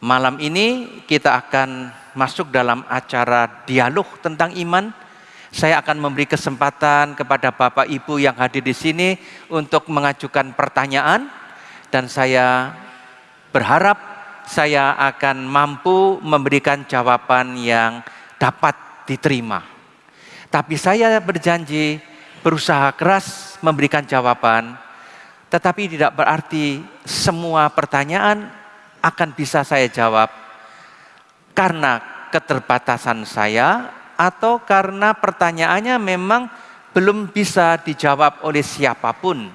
Malam ini kita akan masuk dalam acara dialog tentang iman. Saya akan memberi kesempatan kepada Bapak Ibu yang hadir di sini untuk mengajukan pertanyaan dan saya berharap saya akan mampu memberikan jawaban yang dapat diterima. Tapi saya berjanji berusaha keras memberikan jawaban, tetapi tidak berarti semua pertanyaan akan bisa saya jawab karena keterbatasan saya atau karena pertanyaannya memang belum bisa dijawab oleh siapa pun.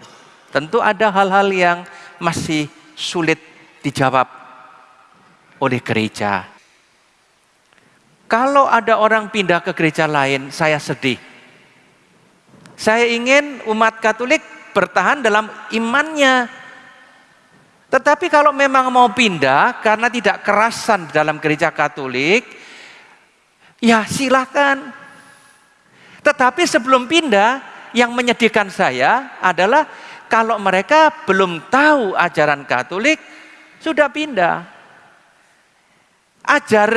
Tentu ada hal-hal yang masih sulit dijawab oleh gereja. Kalau ada orang pindah ke gereja lain, saya sedih. Saya ingin umat Katolik bertahan dalam imannya, tetapi kalau memang mau pindah karena tidak kerasan dalam gereja Katolik, ya silakan. Tetapi sebelum pindah, yang menyedihkan saya adalah kalau mereka belum tahu ajaran Katolik, sudah pindah. Ajar,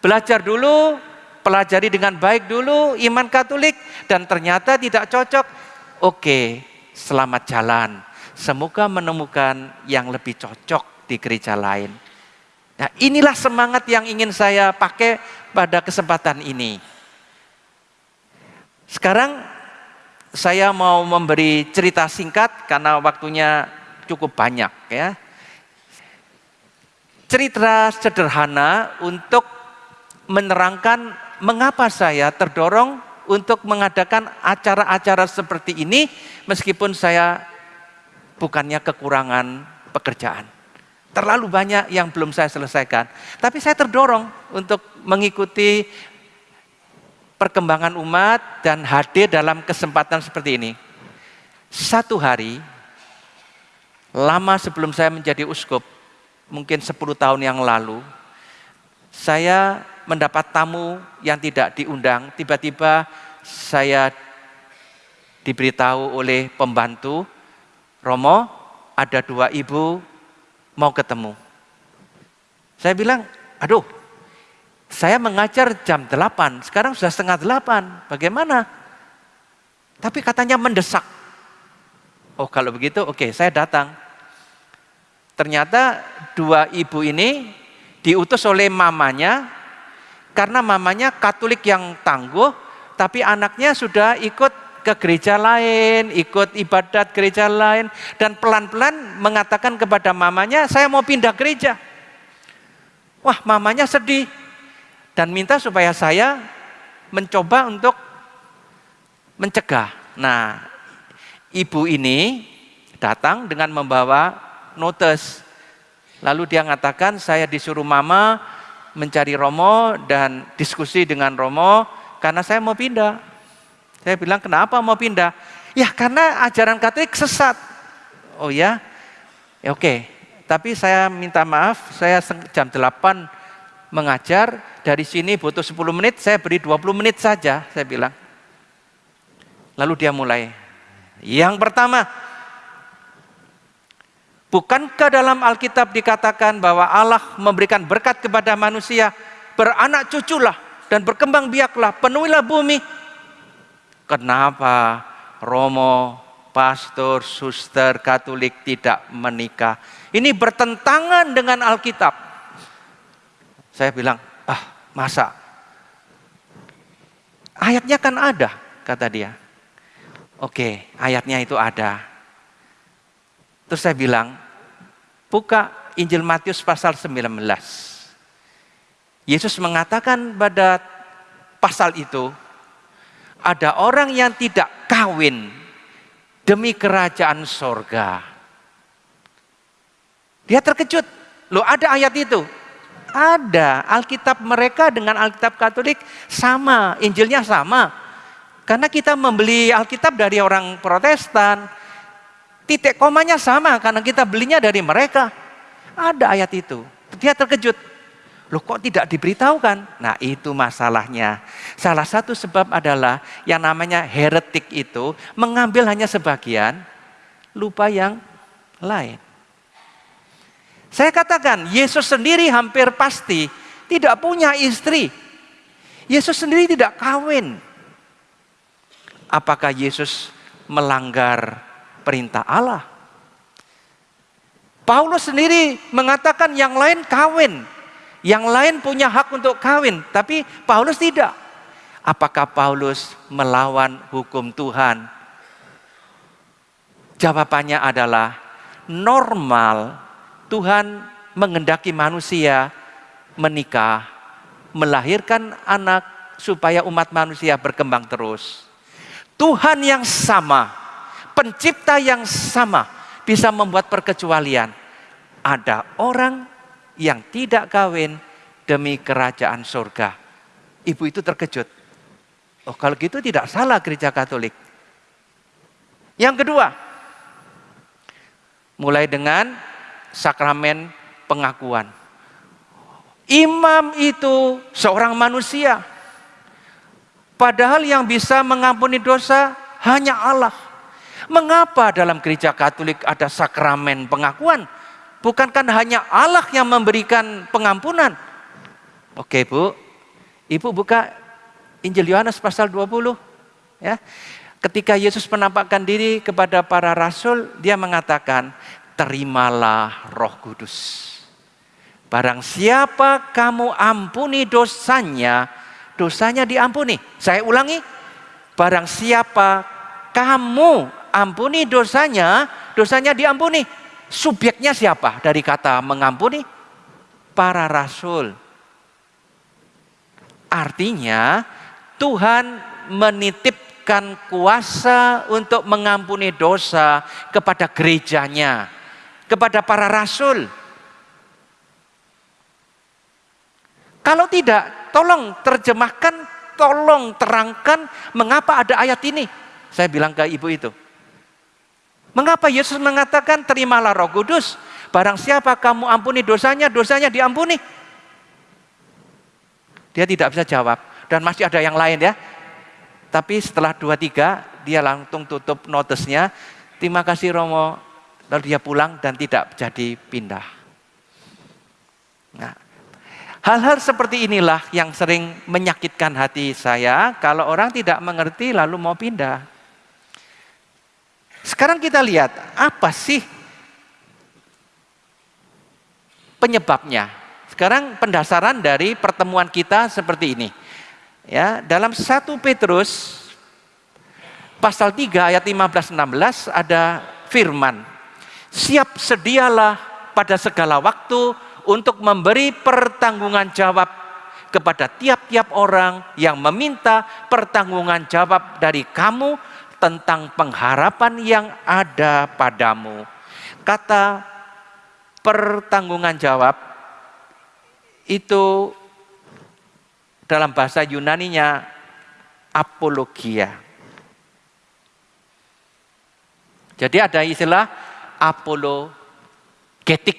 belajar dulu, pelajari dengan baik dulu iman Katolik, dan ternyata tidak cocok. Oke, selamat jalan semoga menemukan yang lebih cocok di gereja lain. Nah, inilah semangat yang ingin saya pakai pada kesempatan ini. Sekarang saya mau memberi cerita singkat karena waktunya cukup banyak ya. Cerita sederhana untuk menerangkan mengapa saya terdorong untuk mengadakan acara-acara seperti ini meskipun saya bukannya kekurangan pekerjaan. Terlalu banyak yang belum saya selesaikan. Tapi saya terdorong untuk mengikuti perkembangan umat dan hadir dalam kesempatan seperti ini. Satu hari, lama sebelum saya menjadi uskup, mungkin 10 tahun yang lalu, saya mendapat tamu yang tidak diundang. Tiba-tiba saya diberitahu oleh pembantu Romo, ada dua ibu mau ketemu. Saya bilang, aduh, saya mengajar jam 8, sekarang sudah setengah 8, bagaimana? Tapi katanya mendesak. Oh kalau begitu, oke okay, saya datang. Ternyata dua ibu ini diutus oleh mamanya, karena mamanya katolik yang tangguh, tapi anaknya sudah ikut ke gereja lain, ikut ibadat gereja lain, dan pelan-pelan mengatakan kepada mamanya, saya mau pindah gereja. Wah, mamanya sedih dan minta supaya saya mencoba untuk mencegah. Nah, ibu ini datang dengan membawa notes. Lalu dia mengatakan, saya disuruh mama mencari Romo dan diskusi dengan Romo karena saya mau pindah. Saya bilang, kenapa mau pindah? Ya karena ajaran Katolik sesat. Oh ya? ya oke. Tapi saya minta maaf, saya jam 8 mengajar, dari sini butuh 10 menit, saya beri 20 menit saja, saya bilang. Lalu dia mulai. Yang pertama, bukankah dalam Alkitab dikatakan bahwa Allah memberikan berkat kepada manusia, beranak cuculah dan berkembang biaklah, penuhilah bumi, Kenapa Romo, pastor, suster, katolik tidak menikah? Ini bertentangan dengan Alkitab. Saya bilang, ah masa? Ayatnya kan ada, kata dia. Oke, ayatnya itu ada. Terus saya bilang, buka Injil Matius pasal 19. Yesus mengatakan pada pasal itu, ada orang yang tidak kawin demi kerajaan sorga. Dia terkejut. Loh ada ayat itu? Ada. Alkitab mereka dengan Alkitab Katolik sama. Injilnya sama. Karena kita membeli Alkitab dari orang protestan. Titik komanya sama karena kita belinya dari mereka. Ada ayat itu. Dia terkejut. Loh kok tidak diberitahukan? Nah itu masalahnya. Salah satu sebab adalah yang namanya heretik itu mengambil hanya sebagian, lupa yang lain. Saya katakan, Yesus sendiri hampir pasti tidak punya istri. Yesus sendiri tidak kawin. Apakah Yesus melanggar perintah Allah? Paulus sendiri mengatakan yang lain kawin, yang lain punya hak untuk kawin, tapi Paulus tidak. Apakah Paulus melawan hukum Tuhan? Jawabannya adalah normal Tuhan mengendaki manusia menikah, melahirkan anak supaya umat manusia berkembang terus. Tuhan yang sama, pencipta yang sama, bisa membuat perkecualian. Ada orang yang tidak kawin demi kerajaan surga. Ibu itu terkejut. Oh kalau gitu tidak salah gereja katolik. Yang kedua, mulai dengan sakramen pengakuan. Imam itu seorang manusia. Padahal yang bisa mengampuni dosa hanya Allah. Mengapa dalam gereja Katolik ada sakramen pengakuan? Bukankah hanya Allah yang memberikan pengampunan? Oke, Bu. Ibu buka Injil Yohanes pasal 20 ya. Ketika Yesus menampakkan diri kepada para rasul, dia mengatakan, "Terimalah Roh Kudus." Barang siapa kamu ampuni dosanya, dosanya diampuni. Saya ulangi, barang siapa kamu ampuni dosanya, dosanya diampuni. Subjeknya siapa dari kata mengampuni? Para rasul. Artinya Tuhan menitipkan kuasa untuk mengampuni dosa kepada gerejanya, kepada para rasul. Kalau tidak, tolong terjemahkan, tolong terangkan mengapa ada ayat ini. Saya bilang ke ibu itu. Mengapa Yesus mengatakan terimalah roh kudus? Barang siapa kamu ampuni dosanya, dosanya diampuni. Dia tidak bisa jawab. Dan masih ada yang lain ya. Tapi setelah dua tiga, dia langsung tutup notesnya. Terima kasih Romo. Lalu dia pulang dan tidak jadi pindah. Nah, hal-hal seperti inilah yang sering menyakitkan hati saya kalau orang tidak mengerti lalu mau pindah. Sekarang kita lihat apa sih penyebabnya. Sekarang pendasaran dari pertemuan kita seperti ini. Ya, dalam 1 Petrus pasal 3 ayat 15 16 ada firman. Siap sedialah pada segala waktu untuk memberi pertanggungan jawab kepada tiap-tiap orang yang meminta pertanggungan jawab dari kamu tentang pengharapan yang ada padamu. Kata pertanggungan jawab itu dalam bahasa Yunaninya apologia. Jadi ada istilah apologetik,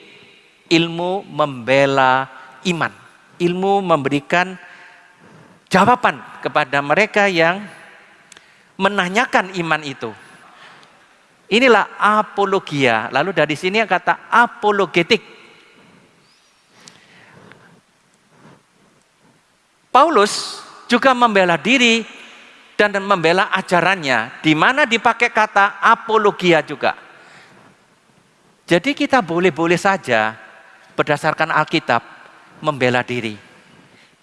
ilmu membela iman. Ilmu memberikan jawaban kepada mereka yang menanyakan iman itu. Inilah apologia. Lalu dari sini kata apologetik. Paulus juga membela diri dan membela ajarannya, di mana dipakai kata apologia juga. Jadi kita boleh-boleh saja berdasarkan Alkitab membela diri.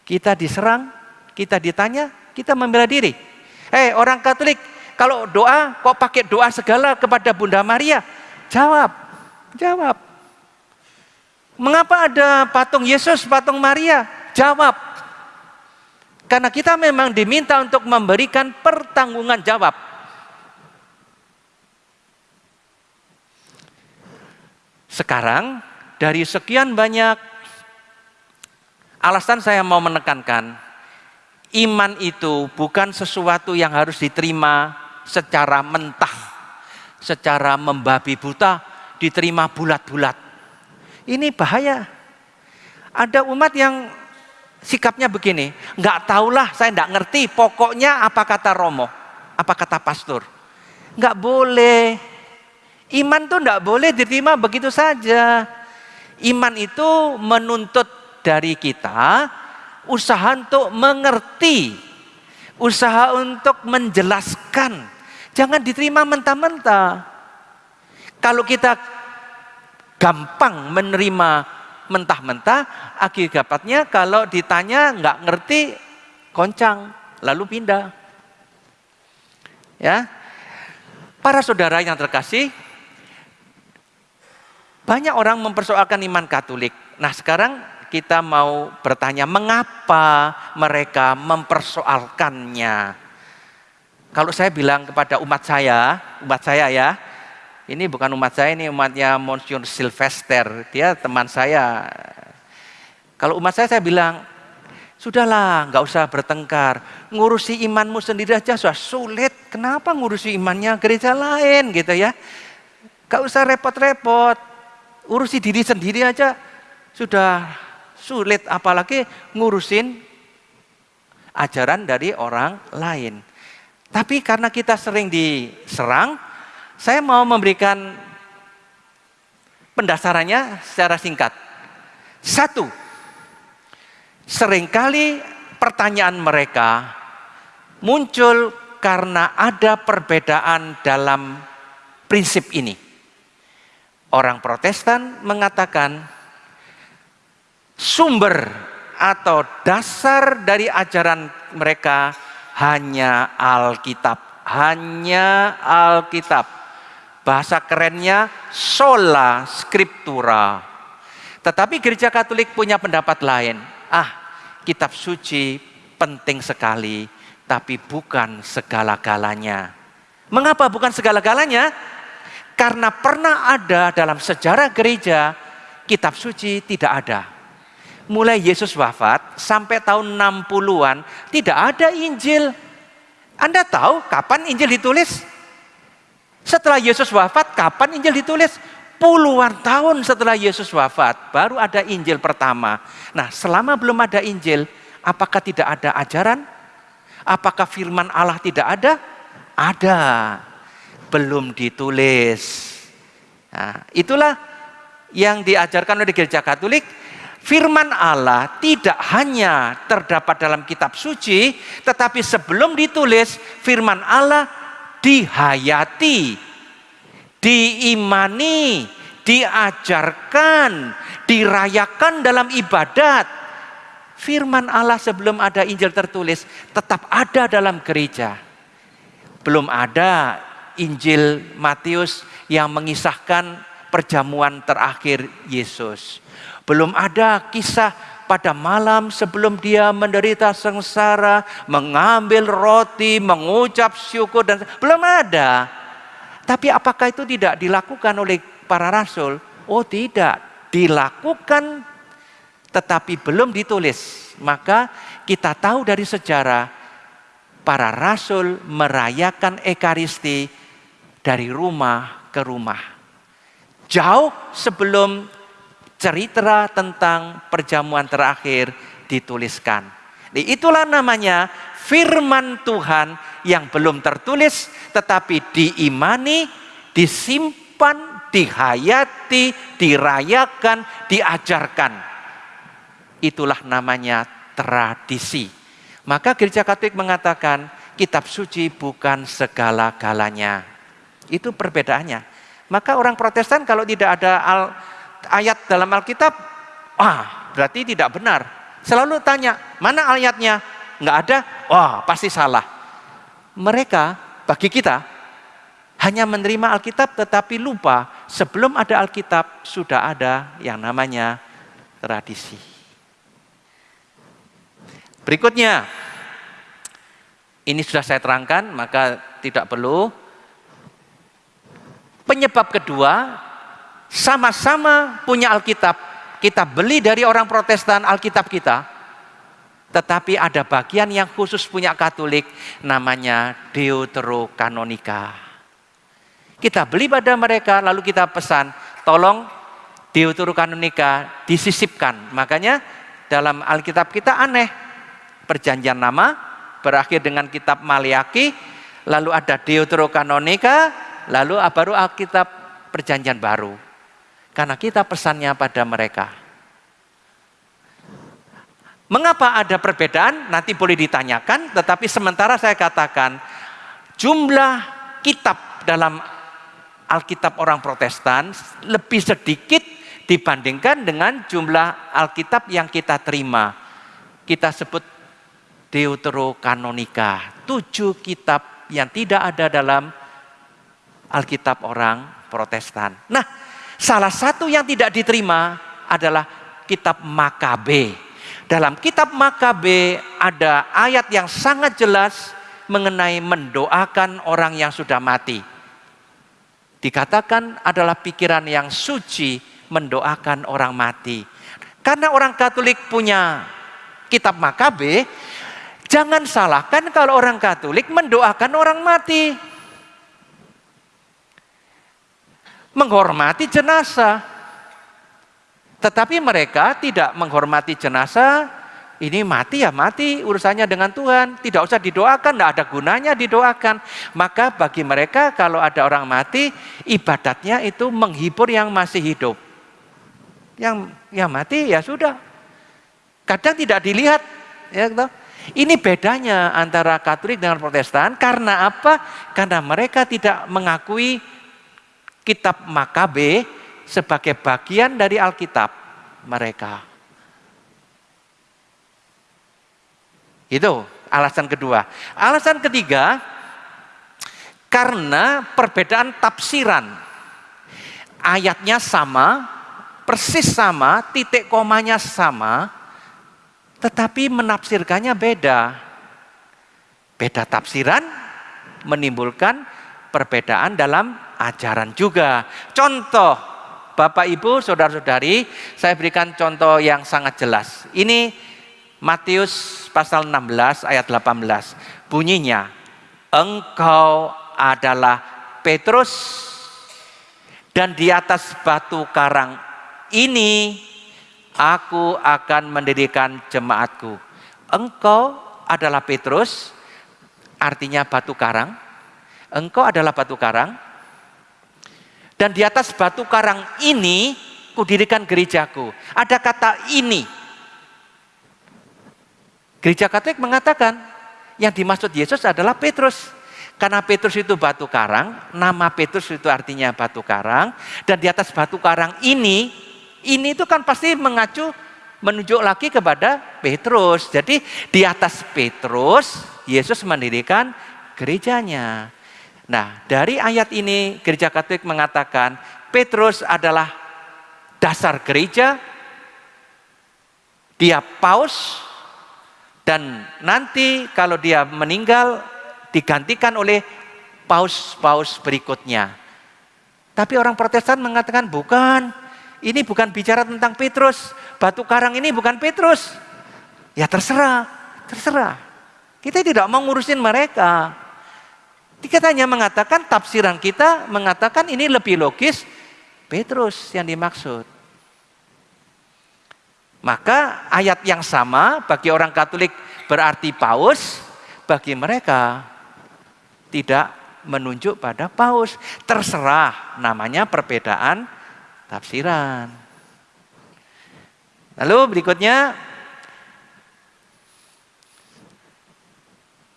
Kita diserang, kita ditanya, kita membela diri. Hei orang Katolik, kalau doa kok pakai doa segala kepada Bunda Maria? Jawab, jawab. Mengapa ada patung Yesus, patung Maria? Jawab. Karena kita memang diminta untuk memberikan pertanggungan jawab. Sekarang dari sekian banyak alasan saya mau menekankan iman itu bukan sesuatu yang harus diterima secara mentah, secara membabi buta, diterima bulat-bulat. Ini bahaya. Ada umat yang sikapnya begini, nggak tahulah, saya nggak ngerti, pokoknya apa kata Romo, apa kata pastor. Nggak boleh. Iman tuh nggak boleh diterima begitu saja. Iman itu menuntut dari kita usaha untuk mengerti, usaha untuk menjelaskan. Jangan diterima mentah-mentah. Kalau kita gampang menerima mentah-mentah, akibatnya kalau ditanya nggak ngerti, koncang, lalu pindah. Ya, para saudara yang terkasih, banyak orang mempersoalkan iman Katolik. Nah sekarang kita mau bertanya mengapa mereka mempersoalkannya. Kalau saya bilang kepada umat saya, umat saya ya, ini bukan umat saya, ini umatnya Monsignor Sylvester. Dia teman saya. Kalau umat saya, saya bilang, sudahlah, nggak usah bertengkar. Ngurusi imanmu sendiri aja sudah sulit. Kenapa ngurusi imannya gereja lain gitu ya? Gak usah repot-repot. Urusi diri sendiri aja sudah sulit. Apalagi ngurusin ajaran dari orang lain. Tapi karena kita sering diserang, saya mau memberikan pendasarannya secara singkat. Satu, sering kali pertanyaan mereka muncul karena ada perbedaan dalam prinsip ini. Orang Protestan mengatakan sumber atau dasar dari ajaran mereka hanya Alkitab, hanya Alkitab. Bahasa kerennya sola scriptura. Tetapi gereja Katolik punya pendapat lain. Ah, kitab suci penting sekali, tapi bukan segala-galanya. Mengapa bukan segala-galanya? Karena pernah ada dalam sejarah gereja, kitab suci tidak ada. Mulai Yesus wafat sampai tahun 60-an tidak ada Injil. Anda tahu kapan Injil ditulis? Setelah Yesus wafat, kapan Injil ditulis? Puluhan tahun setelah Yesus wafat, baru ada Injil pertama. Nah, selama belum ada Injil, apakah tidak ada ajaran? Apakah firman Allah tidak ada? Ada. Belum ditulis. Nah, itulah yang diajarkan oleh gereja Katolik. Firman Allah tidak hanya terdapat dalam kitab suci, tetapi sebelum ditulis, firman Allah dihayati, diimani, diajarkan, dirayakan dalam ibadat. Firman Allah sebelum ada Injil tertulis tetap ada dalam gereja. Belum ada Injil Matius yang mengisahkan perjamuan terakhir Yesus. Belum ada kisah pada malam sebelum dia menderita sengsara, mengambil roti, mengucap syukur dan belum ada. Tapi apakah itu tidak dilakukan oleh para rasul? Oh tidak, dilakukan tetapi belum ditulis. Maka kita tahu dari sejarah para rasul merayakan ekaristi dari rumah ke rumah. Jauh sebelum cerita tentang perjamuan terakhir dituliskan. Itulah namanya firman Tuhan yang belum tertulis tetapi diimani, disimpan, dihayati, dirayakan, diajarkan. Itulah namanya tradisi. Maka gereja Katolik mengatakan kitab suci bukan segala-galanya. Itu perbedaannya. Maka orang Protestan kalau tidak ada al ayat dalam Alkitab, ah berarti tidak benar. Selalu tanya, mana ayatnya? Enggak ada, wah pasti salah. Mereka bagi kita hanya menerima Alkitab tetapi lupa sebelum ada Alkitab sudah ada yang namanya tradisi. Berikutnya, ini sudah saya terangkan maka tidak perlu. Penyebab kedua sama-sama punya Alkitab. Kita beli dari orang Protestan Alkitab kita. Tetapi ada bagian yang khusus punya Katolik namanya Deuterokanonika. Kita beli pada mereka lalu kita pesan, tolong Deuterokanonika disisipkan. Makanya dalam Alkitab kita aneh. Perjanjian nama berakhir dengan kitab Maliaki, lalu ada Deuterokanonika, lalu baru Alkitab perjanjian baru. Karena kita pesannya pada mereka. Mengapa ada perbedaan? Nanti boleh ditanyakan, tetapi sementara saya katakan jumlah kitab dalam Alkitab orang Protestan lebih sedikit dibandingkan dengan jumlah Alkitab yang kita terima. Kita sebut Deuterokanonika, tujuh kitab yang tidak ada dalam Alkitab orang Protestan. Nah, salah satu yang tidak diterima adalah kitab Makabe. Dalam kitab Makabe ada ayat yang sangat jelas mengenai mendoakan orang yang sudah mati. Dikatakan adalah pikiran yang suci mendoakan orang mati. Karena orang Katolik punya kitab Makabe, jangan salahkan kalau orang Katolik mendoakan orang mati. Menghormati jenazah. Tetapi mereka tidak menghormati jenazah, ini mati ya mati urusannya dengan Tuhan. Tidak usah didoakan, tidak ada gunanya didoakan. Maka bagi mereka kalau ada orang mati, ibadatnya itu menghibur yang masih hidup. Yang yang mati ya sudah. Kadang tidak dilihat. Ya, gitu. Ini bedanya antara Katolik dengan Protestan karena apa? Karena mereka tidak mengakui kitab Makabe sebagai bagian dari Alkitab mereka. Itu alasan kedua. Alasan ketiga, karena perbedaan tafsiran. Ayatnya sama, persis sama, titik komanya sama, tetapi menafsirkannya beda. Beda tafsiran menimbulkan perbedaan dalam ajaran juga. Contoh, Bapak Ibu, saudara-saudari, saya berikan contoh yang sangat jelas. Ini Matius pasal 16 ayat 18. Bunyinya, engkau adalah Petrus dan di atas batu karang ini aku akan mendirikan jemaatku. Engkau adalah Petrus, artinya batu karang. Engkau adalah batu karang, dan di atas batu karang ini kudirikan gerejaku. Ada kata ini. Gereja Katolik mengatakan yang dimaksud Yesus adalah Petrus. Karena Petrus itu batu karang, nama Petrus itu artinya batu karang. Dan di atas batu karang ini, ini itu kan pasti mengacu menunjuk lagi kepada Petrus. Jadi di atas Petrus, Yesus mendirikan gerejanya. Nah, dari ayat ini gereja Katolik mengatakan Petrus adalah dasar gereja, dia paus, dan nanti kalau dia meninggal digantikan oleh paus-paus berikutnya. Tapi orang protestan mengatakan bukan, ini bukan bicara tentang Petrus, batu karang ini bukan Petrus. Ya terserah, terserah. Kita tidak mau ngurusin mereka. Kita hanya mengatakan tafsiran kita mengatakan ini lebih logis Petrus yang dimaksud. Maka ayat yang sama bagi orang Katolik berarti paus, bagi mereka tidak menunjuk pada paus. Terserah namanya perbedaan tafsiran. Lalu berikutnya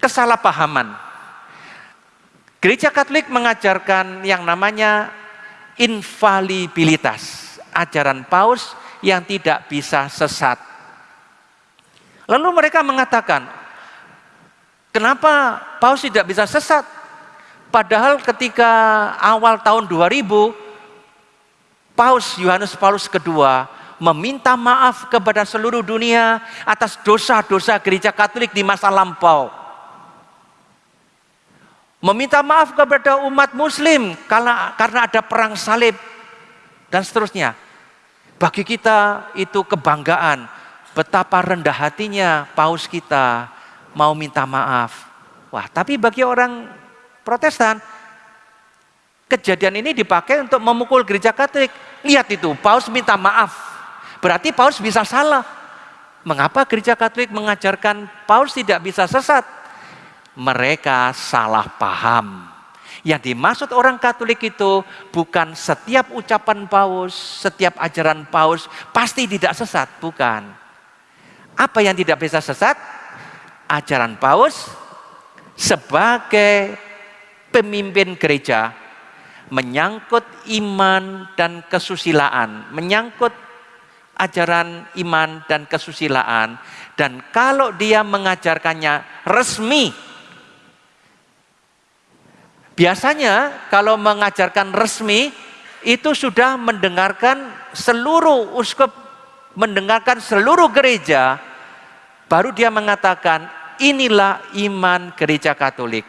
kesalahpahaman Gereja Katolik mengajarkan yang namanya infalibilitas, ajaran paus yang tidak bisa sesat. Lalu mereka mengatakan, kenapa paus tidak bisa sesat? Padahal ketika awal tahun 2000, Paus Yohanes Paulus II meminta maaf kepada seluruh dunia atas dosa-dosa gereja Katolik di masa lampau meminta maaf kepada umat muslim karena karena ada perang salib dan seterusnya. Bagi kita itu kebanggaan betapa rendah hatinya paus kita mau minta maaf. Wah, tapi bagi orang Protestan kejadian ini dipakai untuk memukul gereja Katolik. Lihat itu, paus minta maaf. Berarti paus bisa salah. Mengapa gereja Katolik mengajarkan paus tidak bisa sesat? Mereka salah paham. Yang dimaksud orang Katolik itu bukan setiap ucapan paus, setiap ajaran paus pasti tidak sesat, bukan. Apa yang tidak bisa sesat? Ajaran paus sebagai pemimpin gereja menyangkut iman dan kesusilaan, menyangkut ajaran iman dan kesusilaan. Dan kalau dia mengajarkannya resmi Biasanya kalau mengajarkan resmi itu sudah mendengarkan seluruh uskup, mendengarkan seluruh gereja, baru dia mengatakan inilah iman gereja Katolik.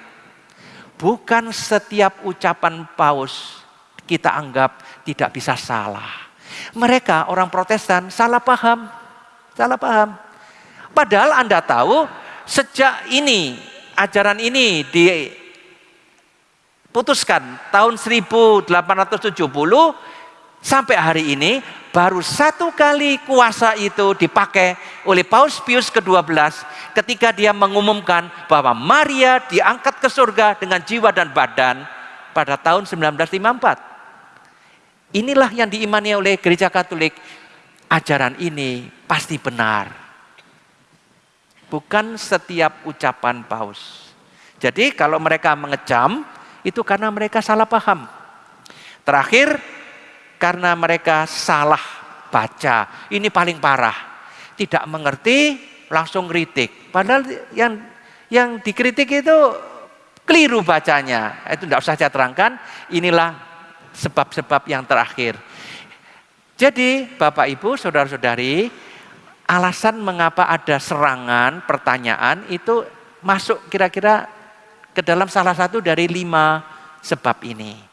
Bukan setiap ucapan paus kita anggap tidak bisa salah. Mereka orang Protestan salah paham, salah paham. Padahal Anda tahu sejak ini ajaran ini di putuskan tahun 1870 sampai hari ini baru satu kali kuasa itu dipakai oleh Paus Pius ke-12 ketika dia mengumumkan bahwa Maria diangkat ke surga dengan jiwa dan badan pada tahun 1954. Inilah yang diimani oleh gereja Katolik. Ajaran ini pasti benar. Bukan setiap ucapan paus. Jadi kalau mereka mengecam, itu karena mereka salah paham. Terakhir, karena mereka salah baca. Ini paling parah. Tidak mengerti, langsung kritik. Padahal yang yang dikritik itu keliru bacanya. Itu tidak usah saya terangkan. Inilah sebab-sebab yang terakhir. Jadi Bapak Ibu, Saudara-saudari, alasan mengapa ada serangan, pertanyaan itu masuk kira-kira ke dalam salah satu dari lima sebab ini.